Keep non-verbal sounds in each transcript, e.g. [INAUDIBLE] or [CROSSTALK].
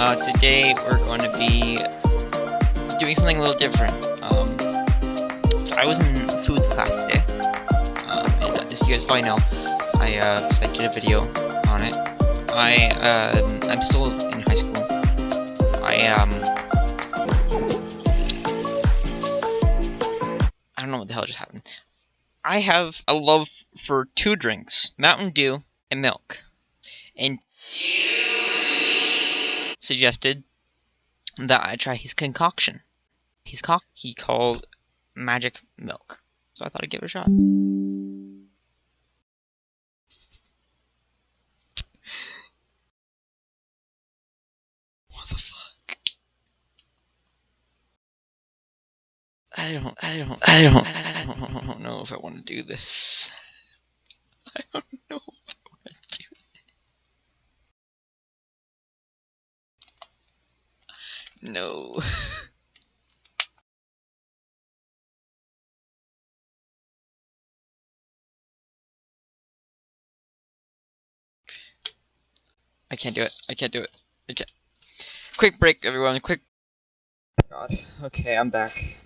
Uh, today we're going to be doing something a little different. Um, so I was in food class today, um, and as you guys probably know, I uh, so I did a video on it. I um, I'm still in high school. I um I don't know what the hell just happened. I have a love for two drinks: Mountain Dew and milk. And suggested that I try his concoction. His cock he calls magic milk. So I thought I'd give it a shot. What the fuck? I don't, I don't, I don't, I don't, I don't know if I want to do this. [LAUGHS] I don't know if I want to do No. [LAUGHS] I can't do it. I can't do it. I can't. Quick break, everyone. Quick. God. Okay, I'm back.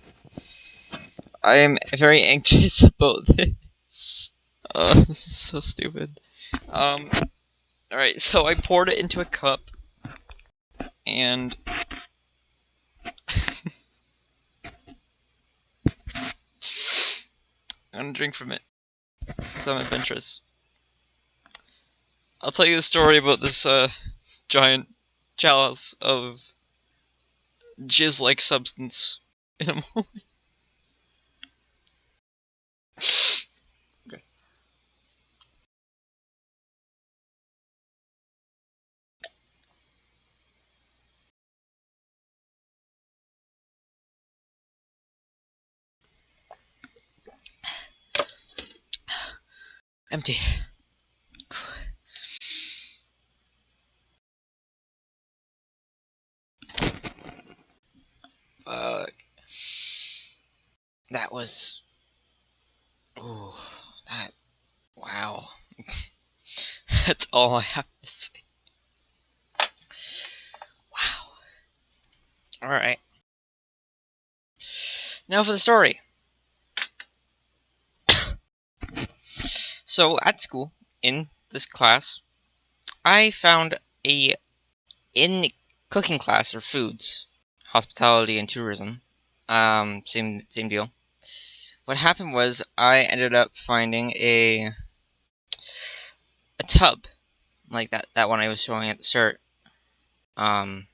I am very anxious [LAUGHS] about this. Uh, this is so stupid. Um. Alright, so I poured it into a cup. And I'm drink from it. I'm adventurous. I'll tell you the story about this uh, giant chalice of jizz-like substance in a [LAUGHS] moment. Empty. Fuck. That was. Ooh, that. Wow. [LAUGHS] That's all I have to say. Wow. Alright. Now for the story. So, at school, in this class, I found a. In the cooking class or foods, hospitality and tourism. Um, same same deal. What happened was I ended up finding a a tub like that that one I was showing at the start. Um,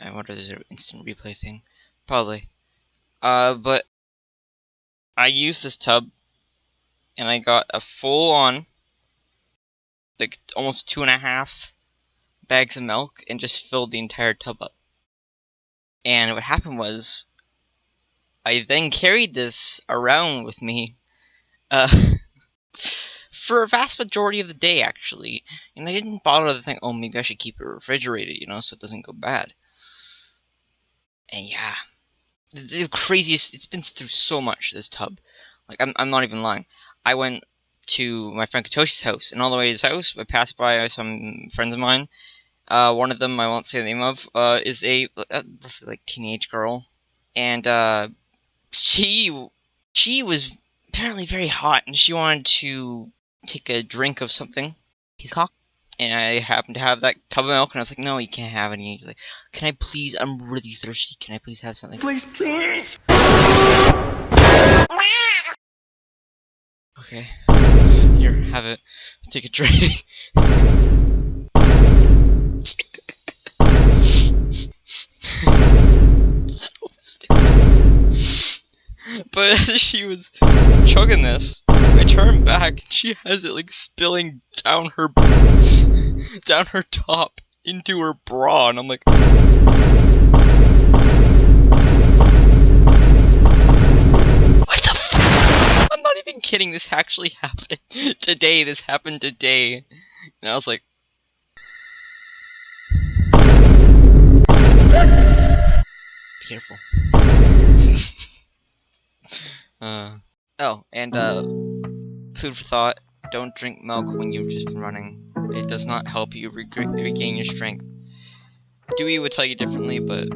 I wonder if there's an instant replay thing, probably. Uh, but I used this tub, and I got a full on, like almost two and a half bags of milk, and just filled the entire tub up. And what happened was, I then carried this around with me uh, [LAUGHS] for a vast majority of the day, actually. And I didn't bother to think, oh, maybe I should keep it refrigerated, you know, so it doesn't go bad. And yeah, the, craziest, it's been through so much, this tub. Like, I'm, I'm not even lying. I went to my friend Katoshi's house, and all the way to his house, I passed by some friends of mine, uh, one of them I won't say the name of uh, is a, a like teenage girl, and uh, she she was apparently very hot, and she wanted to take a drink of something. He's hot. and I happened to have that tub of milk, and I was like, "No, you can't have any." He's like, "Can I please? I'm really thirsty. Can I please have something?" Please, please. [LAUGHS] Okay, here, have it. Take a drink. so. [LAUGHS] But as she was chugging this, I turned back and she has it like spilling down her down her top into her bra, and I'm like. This actually [LAUGHS] happened today. This happened today, and I was like. Be careful. [LAUGHS] uh, oh, and uh, food for thought. Don't drink milk when you've just been running. It does not help you reg regain your strength. Dewey would tell you differently, but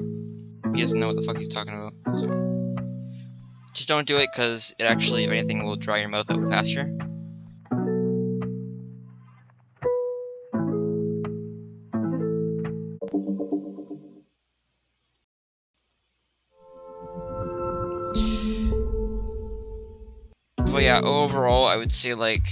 he doesn't know what the fuck he's talking about. Just don't do it, because it actually, if anything, will dry your mouth out faster. But yeah, overall, I would say like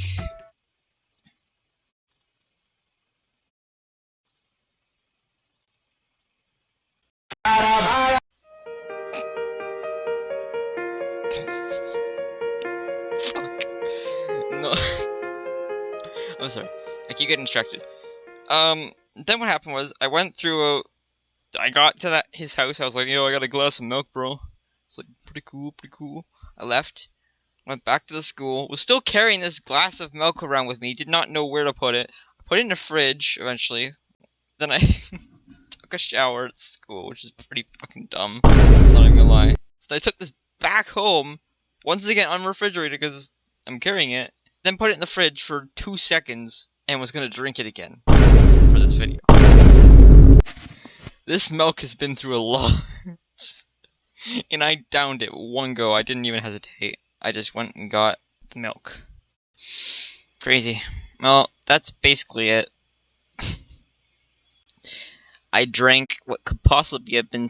[LAUGHS] I'm sorry. I keep getting distracted. Um, then what happened was I went through a. I got to that his house. I was like, yo, I got a glass of milk, bro. It's like pretty cool, pretty cool. I left, went back to the school. Was still carrying this glass of milk around with me. Did not know where to put it. I put it in the fridge eventually. Then I [LAUGHS] took a shower at school, which is pretty fucking dumb. Not even gonna lie. So I took this back home, once again unrefrigerated because I'm carrying it. Then put it in the fridge for two seconds and was gonna drink it again for this video. This milk has been through a lot. [LAUGHS] and I downed it one go. I didn't even hesitate. I just went and got the milk. Crazy. Well, that's basically it. [LAUGHS] I drank what could possibly have been.